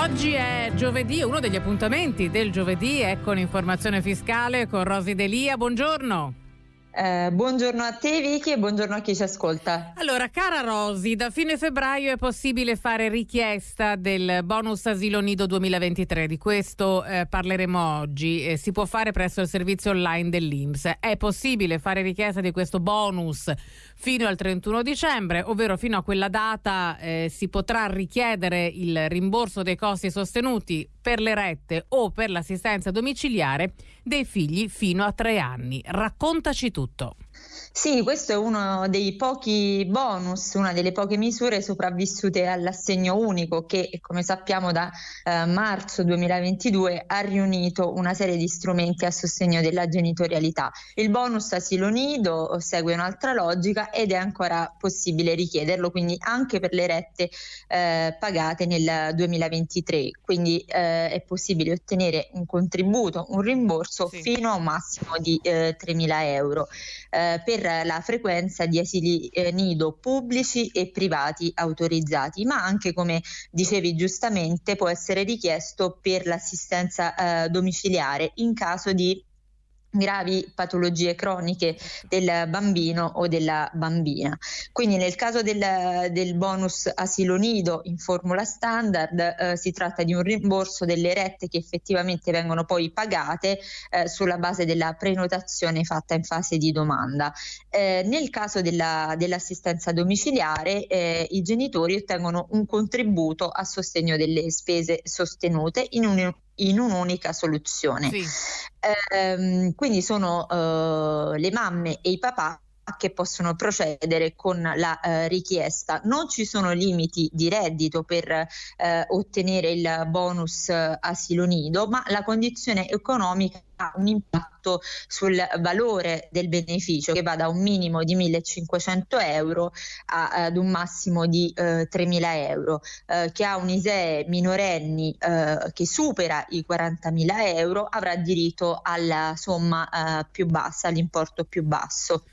Oggi è giovedì, uno degli appuntamenti del giovedì è con informazione fiscale con Rosi Delia. Buongiorno. Eh, buongiorno a te Vicky e buongiorno a chi ci ascolta. Allora, cara Rosi, da fine febbraio è possibile fare richiesta del bonus asilo nido 2023, di questo eh, parleremo oggi. Eh, si può fare presso il servizio online dell'Inps. È possibile fare richiesta di questo bonus fino al 31 dicembre, ovvero fino a quella data eh, si potrà richiedere il rimborso dei costi sostenuti per le rette o per l'assistenza domiciliare dei figli fino a tre anni. Raccontaci tutto. Sì, questo è uno dei pochi bonus, una delle poche misure sopravvissute all'assegno unico che, come sappiamo, da eh, marzo 2022 ha riunito una serie di strumenti a sostegno della genitorialità. Il bonus asilo nido segue un'altra logica ed è ancora possibile richiederlo, quindi anche per le rette eh, pagate nel 2023. Quindi eh, è possibile ottenere un contributo, un rimborso sì. fino a un massimo di eh, 3.000 euro. Eh, per la frequenza di asili eh, nido pubblici e privati autorizzati, ma anche come dicevi giustamente può essere richiesto per l'assistenza eh, domiciliare in caso di gravi patologie croniche del bambino o della bambina. Quindi nel caso del, del bonus asilo nido in formula standard eh, si tratta di un rimborso delle rette che effettivamente vengono poi pagate eh, sulla base della prenotazione fatta in fase di domanda. Eh, nel caso della, dell'assistenza domiciliare eh, i genitori ottengono un contributo a sostegno delle spese sostenute in un in un'unica soluzione. Sì. Ehm, quindi sono eh, le mamme e i papà che possono procedere con la eh, richiesta. Non ci sono limiti di reddito per eh, ottenere il bonus eh, asilo nido, ma la condizione economica ha un impatto sul valore del beneficio che va da un minimo di 1500 euro a, ad un massimo di eh, 3000 euro. Eh, chi ha un ISEE minorenni eh, che supera i 40.000 euro avrà diritto alla somma eh, più bassa, all'importo più basso.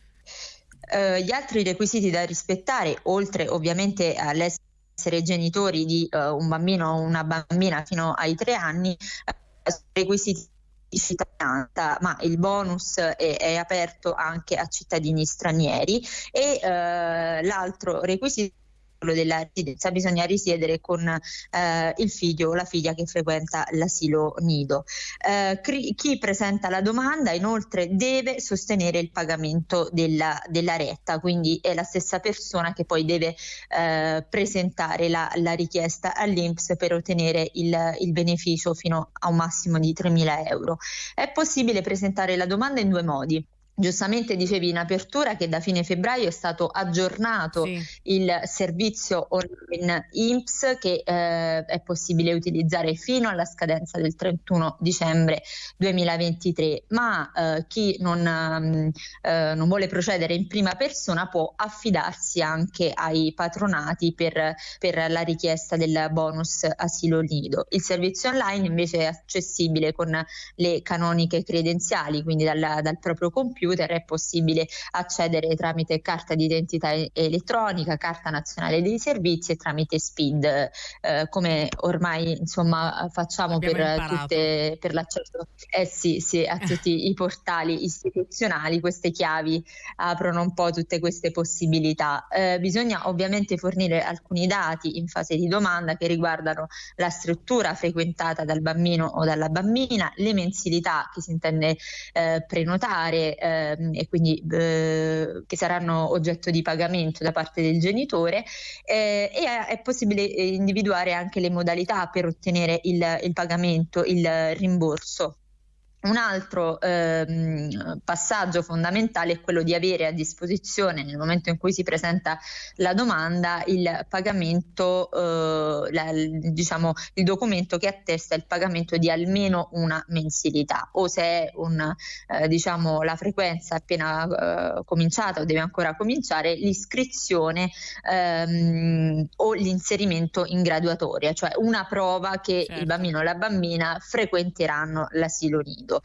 Eh, gli altri requisiti da rispettare, oltre ovviamente all'essere genitori di uh, un bambino o una bambina fino ai tre anni, uh, requisiti di cittadinanza, ma il bonus è, è, aperto anche a cittadini stranieri e uh, l'altro requisito della residenza bisogna risiedere con eh, il figlio o la figlia che frequenta l'asilo nido. Eh, chi presenta la domanda inoltre deve sostenere il pagamento della, della, retta, quindi è la stessa persona che poi deve eh, presentare la, la, richiesta all'Inps per ottenere il, il beneficio fino a un massimo di 3.000 euro. È possibile presentare la domanda in due modi. Giustamente dicevi in apertura che da fine febbraio è stato aggiornato sì. il servizio online IMSS che eh, è possibile utilizzare fino alla scadenza del 31 dicembre 2023, ma eh, chi non, mm, eh, non, vuole procedere in prima persona può affidarsi anche ai patronati per, per, la richiesta del bonus asilo nido. Il servizio online invece è accessibile con le canoniche credenziali, quindi dal, dal proprio computer computer è possibile accedere tramite carta d'identità elettronica, carta nazionale dei servizi e tramite SPID, eh, come ormai insomma facciamo per, tutte, per, l'accesso eh sì, sì, a tutti i portali istituzionali, queste chiavi aprono un po' tutte queste possibilità. Eh, bisogna ovviamente fornire alcuni dati in fase di domanda che riguardano la struttura frequentata dal bambino o dalla bambina, le mensilità che si intende eh, prenotare, eh, ehm, e quindi eh, che saranno oggetto di pagamento da parte del genitore eh, e è possibile individuare anche le modalità per ottenere il, il pagamento, il rimborso. Un altro ehm, passaggio fondamentale è quello di avere a disposizione nel momento in cui si presenta la domanda il pagamento, eh, la, diciamo, il documento che attesta il pagamento di almeno una mensilità o se è un, eh, diciamo, la frequenza appena eh, cominciata o deve ancora cominciare l'iscrizione ehm, o l'inserimento in graduatoria, cioè una prova che certo. il bambino o la bambina frequenteranno l'asilo nido mondo.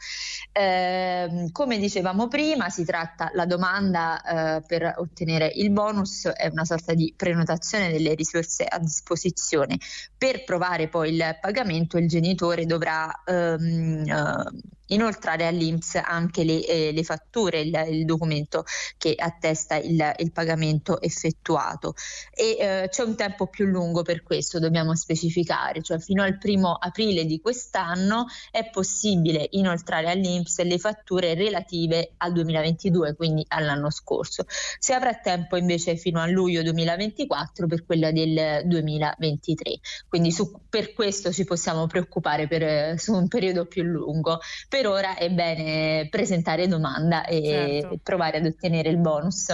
Eh, come dicevamo prima, si tratta la domanda eh, per ottenere il bonus è una sorta di prenotazione delle risorse a disposizione. Per provare poi il pagamento il genitore dovrà ehm, eh, inoltrare all'Inps anche le, eh, le fatture, il, il, documento che attesta il, il pagamento effettuato. E eh, c'è un tempo più lungo per questo, dobbiamo specificare, cioè fino al primo aprile di quest'anno è possibile inoltrare all'Inps le fatture relative al 2022, quindi all'anno scorso. Si avrà tempo invece fino a luglio 2024 per quella del 2023. Quindi su, per questo ci possiamo preoccupare per, su un periodo più lungo per ora è bene presentare domanda e certo. provare ad ottenere il bonus.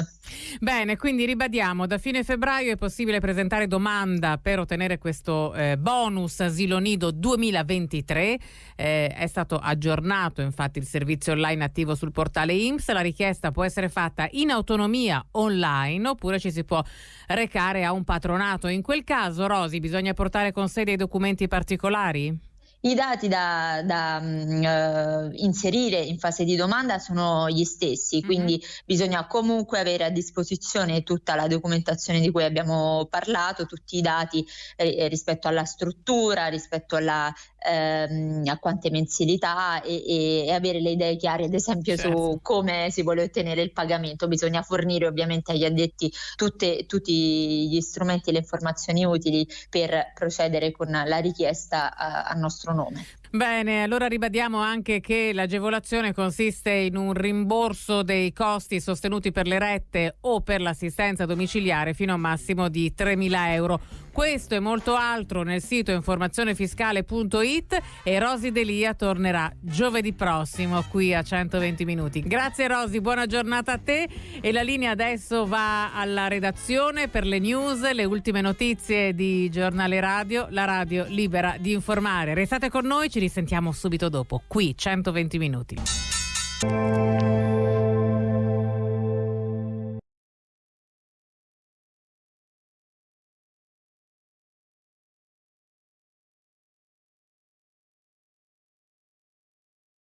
Bene, quindi ribadiamo, da fine febbraio è possibile presentare domanda per ottenere questo eh, bonus asilo nido 2023. Eh, è stato aggiornato infatti il servizio online attivo sul portale IMSS. La richiesta può essere fatta in autonomia online oppure ci si può recare a un patronato. In quel caso, Rosi, bisogna portare con sé dei documenti particolari? I dati da, da uh, inserire in fase di domanda sono gli stessi, mm-hmm. quindi bisogna comunque avere a disposizione tutta la documentazione di cui abbiamo parlato, tutti i dati eh, rispetto alla struttura, rispetto alla, ehm, a quante mensilità e, e, avere le idee chiare, ad esempio, certo. su come si vuole ottenere il pagamento. Bisogna fornire ovviamente agli addetti tutte, tutti gli strumenti e le informazioni utili per procedere con la richiesta a, a nostro nostro nome. Bene, allora ribadiamo anche che l'agevolazione consiste in un rimborso dei costi sostenuti per le rette o per l'assistenza domiciliare fino a un massimo di 3.000 euro. Questo e molto altro nel sito informazionefiscale.it e Rosi Delia tornerà giovedì prossimo qui a 120 minuti. Grazie Rosi, buona giornata a te e la linea adesso va alla redazione per le news, le ultime notizie di Giornale Radio, la radio libera di informare. Restate con noi, ci risentiamo subito dopo, qui 120 minuti.